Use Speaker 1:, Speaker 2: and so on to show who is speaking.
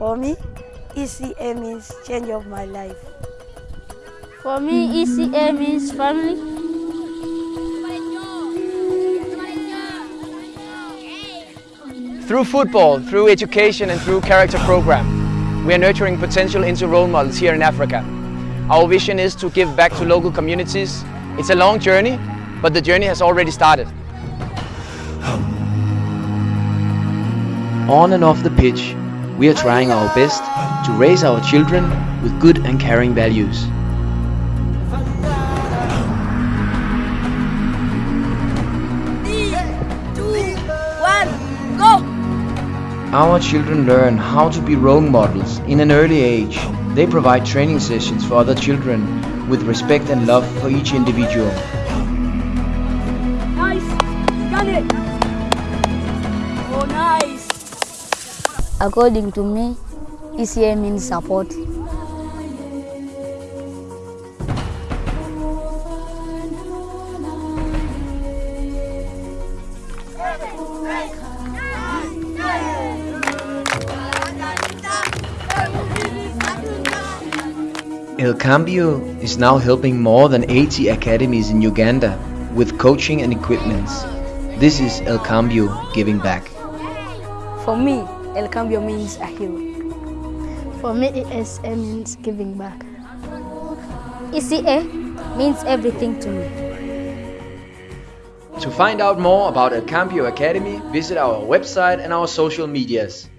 Speaker 1: For me, ECA means change of my life.
Speaker 2: For me, ECA means family.
Speaker 3: Through football, through education and through character program, we are nurturing potential into role models here in Africa. Our vision is to give back to local communities. It's a long journey, but the journey has already started.
Speaker 4: On and off the pitch, we are trying our best to raise our children with good and caring values. Our children learn how to be role models in an early age. They provide training sessions for other children with respect and love for each individual.
Speaker 5: According to me, ECA means support.
Speaker 4: El Cambio is now helping more than 80 academies in Uganda with coaching and equipments. This is El Cambio giving back.
Speaker 1: For me, El Cambio means a hero.
Speaker 2: For me, ESA means giving back.
Speaker 5: ECA means everything to me.
Speaker 4: To find out more about El Cambio Academy, visit our website and our social medias.